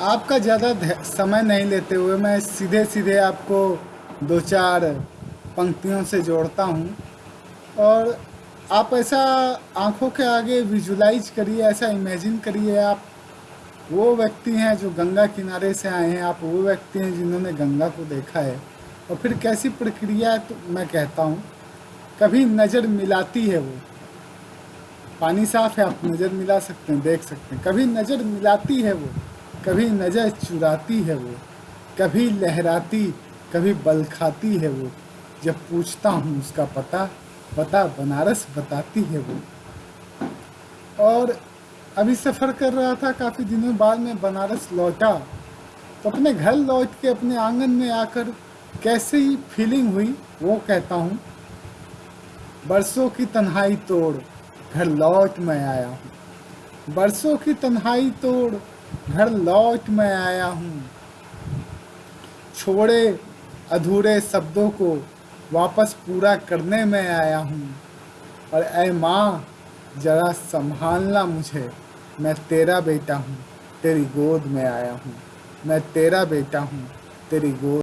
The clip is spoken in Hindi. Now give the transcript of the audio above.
आपका ज़्यादा समय नहीं लेते हुए मैं सीधे सीधे आपको दो चार पंक्तियों से जोड़ता हूँ। और आप ऐसा आँखों के आगे विजुलाइज करिए, ऐसा इमेजिन करिए आप। वो व्यक्ति हैं जो गंगा किनारे से आए हैं, आप वो व्यक्ति हैं जिन्होंने गंगा को देखा है। और फिर कैसी प्रक्रिया तो मैं कहता हूँ, कभी नज़र मिलाती है वो। पानी साफ़ है, आप नज़र मिला सकते हैं, देख सकते हैं। कभी नज़र मिलाती है वो। कभी नज़र चुराती है वो, कभी लहराती, कभी बल खाती है वो। जब पूछता हूँ उसका पता पता बनारस बताती है वो। और अभी सफ़र कर रहा था काफ़ी दिनों बाद में बनारस लौटा। तो अपने घर लौट के अपने आँगन में आकर कैसे फीलिंग हुई, वो कहता हूँ, बरसों की तन्हाई तोड़ घर लौट मैं आया हूँ। बरसों की तन्हाई तोड़ घर लौट मैं आया हूँ। छोड़े अधूरे शब्दों को वापस पूरा करने में आया हूँ। और ऐ माँ, ज़रा संभालना मुझे। मैं तेरा बेटा हूँ, तेरी गोद में आया हूँ। मैं तेरा बेटा हूँ, तेरी गोद